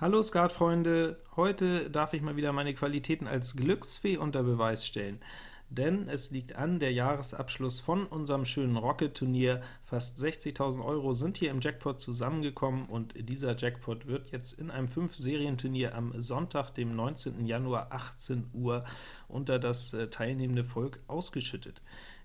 Hallo Skatfreunde! Heute darf ich mal wieder meine Qualitäten als Glücksfee unter Beweis stellen. Denn es liegt an, der Jahresabschluss von unserem schönen Rocket-Turnier. Fast 60.000 Euro sind hier im Jackpot zusammengekommen, und dieser Jackpot wird jetzt in einem 5-Serien-Turnier am Sonntag, dem 19. Januar, 18 Uhr, unter das äh, teilnehmende Volk ausgeschüttet.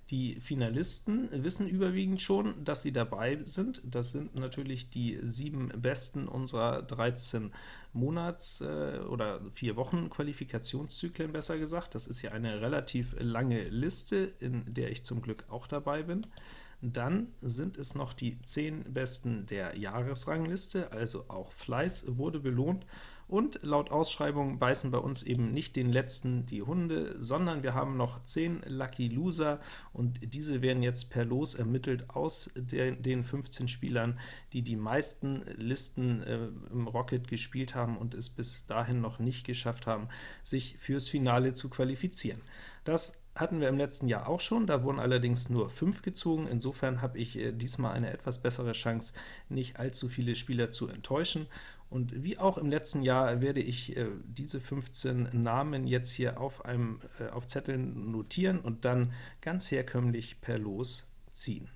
Die Finalisten wissen überwiegend schon, dass sie dabei sind. Das sind natürlich die sieben Besten unserer 13 Monats- äh, oder vier Wochen Qualifikationszyklen, besser gesagt. Das ist ja eine relativ lange Liste, in der ich zum Glück auch dabei bin. Dann sind es noch die 10 Besten der Jahresrangliste, also auch Fleiß wurde belohnt, und laut Ausschreibung beißen bei uns eben nicht den letzten die Hunde, sondern wir haben noch 10 Lucky Loser, und diese werden jetzt per Los ermittelt aus der, den 15 Spielern, die die meisten Listen äh, im Rocket gespielt haben und es bis dahin noch nicht geschafft haben, sich fürs Finale zu qualifizieren. Das hatten wir im letzten Jahr auch schon, da wurden allerdings nur 5 gezogen. Insofern habe ich äh, diesmal eine etwas bessere Chance, nicht allzu viele Spieler zu enttäuschen. Und wie auch im letzten Jahr werde ich äh, diese 15 Namen jetzt hier auf, einem, äh, auf Zetteln notieren und dann ganz herkömmlich per Los ziehen.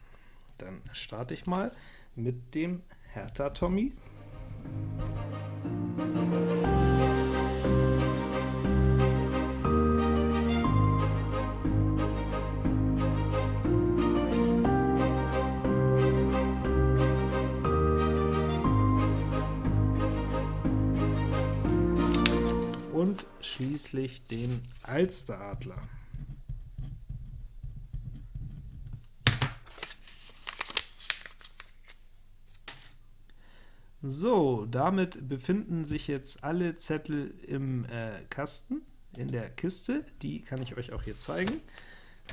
Dann starte ich mal mit dem Hertha Tommy. Schließlich den Alsteradler. So, damit befinden sich jetzt alle Zettel im äh, Kasten, in der Kiste. Die kann ich euch auch hier zeigen.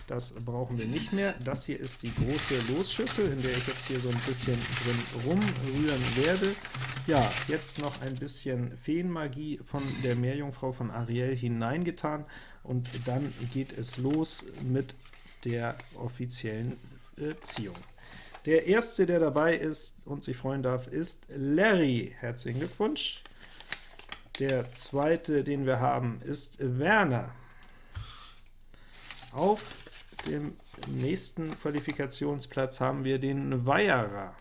Das brauchen wir nicht mehr. Das hier ist die große Losschüssel, in der ich jetzt hier so ein bisschen drin rumrühren werde. Ja, jetzt noch ein bisschen Feenmagie von der Meerjungfrau von Ariel hineingetan, und dann geht es los mit der offiziellen äh, Ziehung. Der erste, der dabei ist und sich freuen darf, ist Larry. Herzlichen Glückwunsch! Der zweite, den wir haben, ist Werner. Auf dem nächsten Qualifikationsplatz haben wir den Weierer.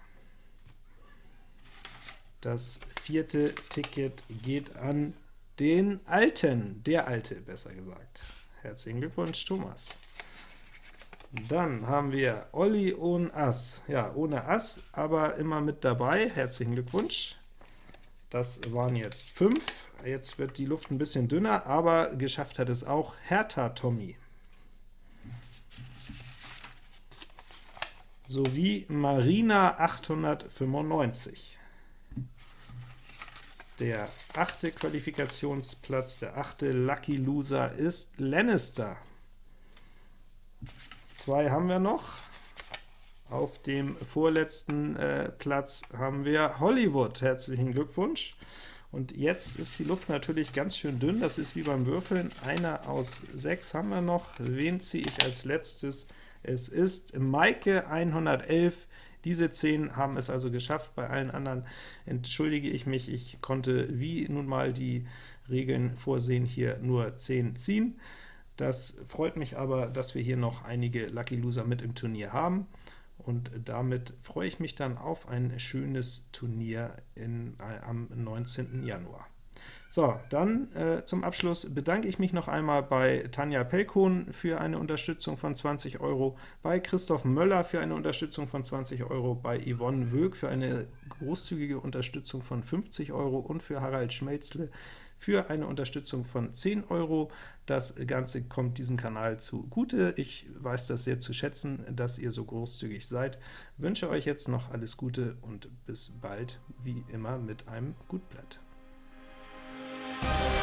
Das vierte Ticket geht an den Alten, der Alte, besser gesagt. Herzlichen Glückwunsch, Thomas. Dann haben wir Olli ohne Ass. Ja, ohne Ass, aber immer mit dabei. Herzlichen Glückwunsch. Das waren jetzt fünf. Jetzt wird die Luft ein bisschen dünner, aber geschafft hat es auch Hertha Tommy. Sowie Marina 895. Der achte Qualifikationsplatz, der achte Lucky Loser ist Lannister. Zwei haben wir noch. Auf dem vorletzten äh, Platz haben wir Hollywood. Herzlichen Glückwunsch. Und jetzt ist die Luft natürlich ganz schön dünn. Das ist wie beim Würfeln. Einer aus sechs haben wir noch. Wen ziehe ich als letztes? Es ist Maike 111. Diese 10 haben es also geschafft. Bei allen anderen entschuldige ich mich. Ich konnte, wie nun mal die Regeln vorsehen, hier nur 10 ziehen. Das freut mich aber, dass wir hier noch einige Lucky Loser mit im Turnier haben. Und damit freue ich mich dann auf ein schönes Turnier in, äh, am 19. Januar. So, dann äh, zum Abschluss bedanke ich mich noch einmal bei Tanja Pelkon für eine Unterstützung von 20 Euro, bei Christoph Möller für eine Unterstützung von 20 Euro, bei Yvonne Wög für eine großzügige Unterstützung von 50 Euro und für Harald Schmelzle für eine Unterstützung von 10 Euro. Das Ganze kommt diesem Kanal zugute. Ich weiß das sehr zu schätzen, dass ihr so großzügig seid. Wünsche euch jetzt noch alles Gute und bis bald, wie immer mit einem Gutblatt. Bye.